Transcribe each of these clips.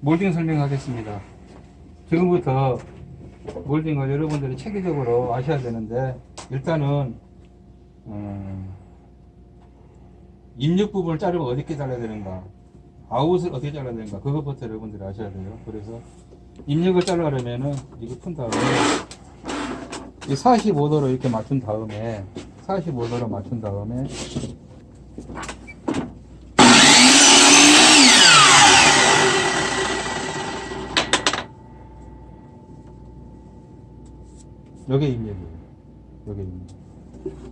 몰딩 설명하겠습니다. 지금부터 몰딩을 여러분들이 체계적으로 아셔야 되는데 일단은 음, 입력 부분을 자르면 어떻게 잘라야 되는가 아웃을 어떻게 잘라야 되는가 그것부터 여러분들이 아셔야 돼요. 그래서 입력을 자르려면은 이거 푼 다음에 이 45도로 이렇게 맞춘 다음에 45도로 맞춘 다음에 요게 입력이에요. 입력.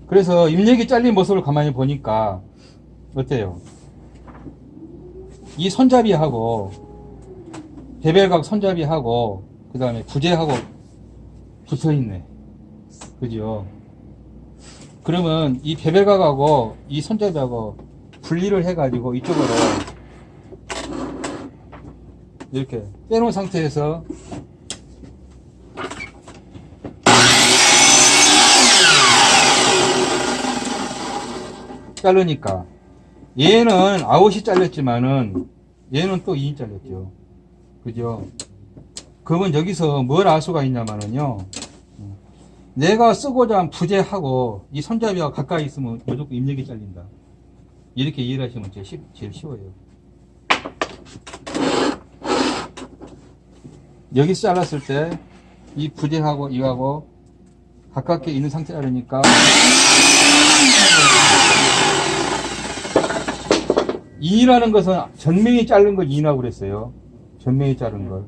그래서 입력이 잘린 모습을 가만히 보니까 어때요? 이 손잡이하고 베벨각 손잡이하고 그 다음에 부재하고 붙어 있네. 그죠? 그러면 이 베벨각하고 이 손잡이하고 분리를 해가지고 이쪽으로 이렇게 빼놓은 상태에서 자르니까 얘는 아웃이 잘렸지만은 얘는 또 2인 잘렸죠. 그죠? 그러면 여기서 뭘 알 수가 있냐면은요. 내가 쓰고자 한 부재하고 이 손잡이와 가까이 있으면 무조건 입력이 잘린다. 이렇게 이해를 하시면 제일, 쉽, 제일 쉬워요. 여기서 잘랐을 때 이 부재하고 이하고 가깝게 있는 상태라니까 이라는 것은 전명이 자른 걸 이라고 그랬어요. 전명이 자른 걸.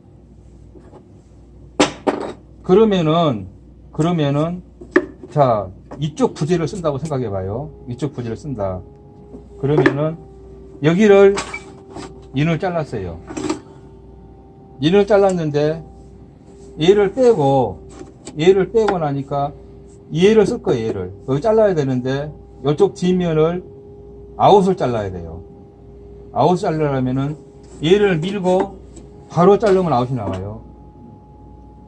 그러면은 그러면은 자 이쪽 부재를 쓴다고 생각해 봐요. 이쪽 부재를 쓴다. 그러면은 여기를 in을 잘랐어요. in을 잘랐는데 얘를 빼고 얘를 빼고 나니까 얘를 쓸 거예요. 얘를 여기 잘라야 되는데 이쪽 뒷면을 아웃을 잘라야 돼요. 아웃 자르려면은 얘를 밀고 바로 자르면 아웃이 나와요.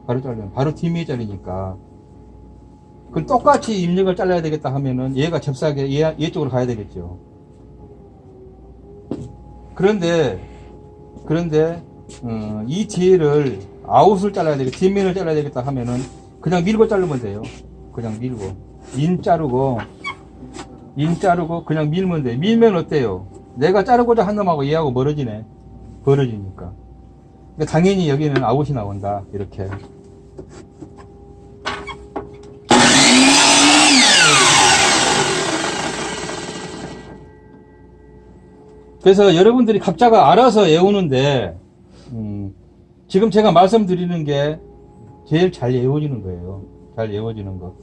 바로 자르면 바로 뒷면이 잘리니까. 그럼 똑같이 in을 잘라야 되겠다 하면은 얘가 잽싸게 얘, 얘 쪽으로 가야 되겠죠. 그런데 그런데 어, 이 뒤를 아웃을 잘라야 되겠다 뒷면을 잘라야 되겠다 하면은 그냥 밀고 자르면 돼요. 그냥 밀고 in 자르고 in 자르고 그냥 밀면 돼. 밀면 어때요? 내가 자르고자 한 놈하고 얘하고 멀어지네. 벌어지니까. 그러니까 당연히 여기는 아웃이 나온다. 이렇게. 그래서 여러분들이 각자가 알아서 외우는데, 음, 지금 제가 말씀드리는 게 제일 잘 외워지는 거예요. 잘 외워지는 거.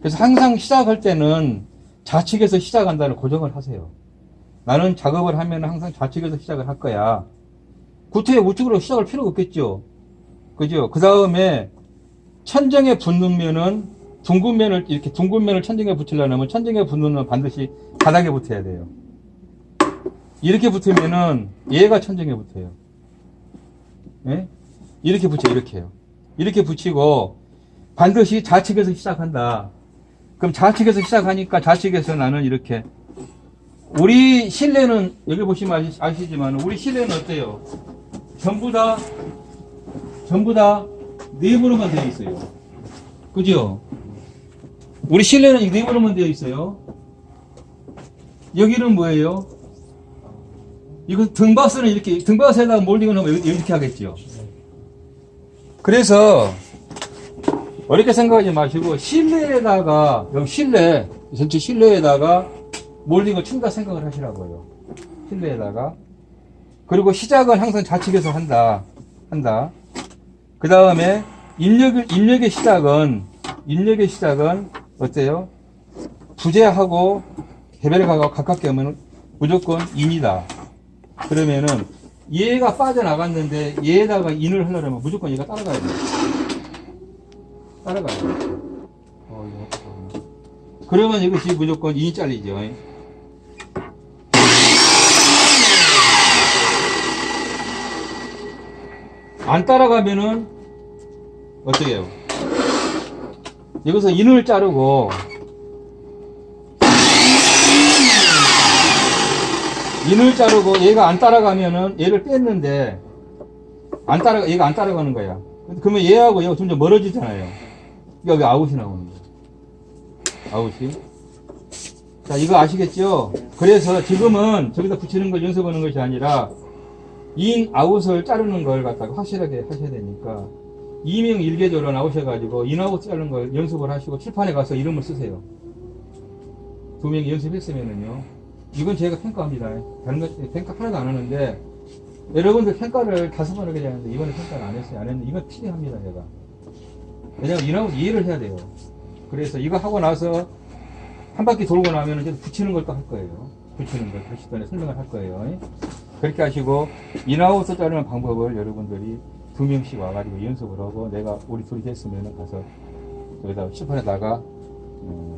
그래서 항상 시작할 때는 좌측에서 시작한다는 고정을 하세요. 나는 작업을 하면 항상 좌측에서 시작을 할 거야. 구태에 우측으로 시작할 필요가 없겠죠. 그죠? 그 다음에 천정에 붙는 면은 둥근 면을 이렇게 둥근 면을 천정에 붙이려면 천정에 붙는 면 반드시 바닥에 붙어야 돼요. 이렇게 붙으면은 얘가 천정에 붙어요. 예? 이렇게 붙여 이렇게요. 이렇게 붙이고 반드시 좌측에서 시작한다. 그럼 좌측에서 시작하니까 좌측에서 나는 이렇게 우리 실내는 여기 보시면 아시, 지만 우리 실내는 어때요? 전부 다 전부 다 네모로만 되어 있어요. 그죠? 우리 실내는 이 네모로만 되어 있어요. 여기는 뭐예요? 이거 등바스는 이렇게 등바스에다가 몰딩을 하면 이렇게 하겠죠. 그래서 어렵게 생각하지 마시고 실내에다가 여기 실내 전체 실내에다가 몰딩을 친다 생각을 하시라고요. 실내에다가. 그리고 시작은 항상 좌측에서 한다. 한다. 그 다음에 입력, 입력의 시작은, 입력의 시작은 어때요? 부재하고 개별가가 가깝게 하면 무조건 인이다. 그러면은 얘가 빠져나갔는데 얘에다가 인을 하려면 무조건 얘가 따라가야 돼요. 따라가야 돼요. 어. 그러면 이것이 무조건 인이 잘리죠. 안 따라가면은 어떻게 해요? 여기서 인을 자르고 in을 자르고 얘가 안 따라가면은 얘를 뺐는데 안 따라, 얘가 안 따라가는 거야. 그러면 얘하고 얘가 점점 멀어지잖아요. 여기 out이 나오는 거야. 아웃이. 자, 이거 아시겠죠? 그래서 지금은 저기다 붙이는 걸 연습하는 것이 아니라, in out을 자르는 걸 갖다가 확실하게 하셔야 되니까, 이명 일개조로 나오셔가지고, in out 자르는 걸 연습을 하시고, 칠판에 가서 이름을 쓰세요. 두 명이 연습했으면은요. 이건 제가 평가합니다. 다른 거 평가 하나도 안 하는데, 여러분들 평가를 다섯 번 하게 되는데, 이번에 평가를 안 했어요. 안 했는데, 이건 필요합니다, 제가. 왜냐면 인 아웃 이해를 해야 돼요. 그래서 이거 하고 나서, 한 바퀴 돌고 나면 이제 붙이는 걸 또 할 거예요. 붙이는 걸 다시 또 설명을 할 거예요. 그렇게 하시고 인아웃을 자르는 방법을 여러분들이 두 명씩 와가지고 연습을 하고 내가 우리 둘이 됐으면 가서 여기다 칠판에다가 음,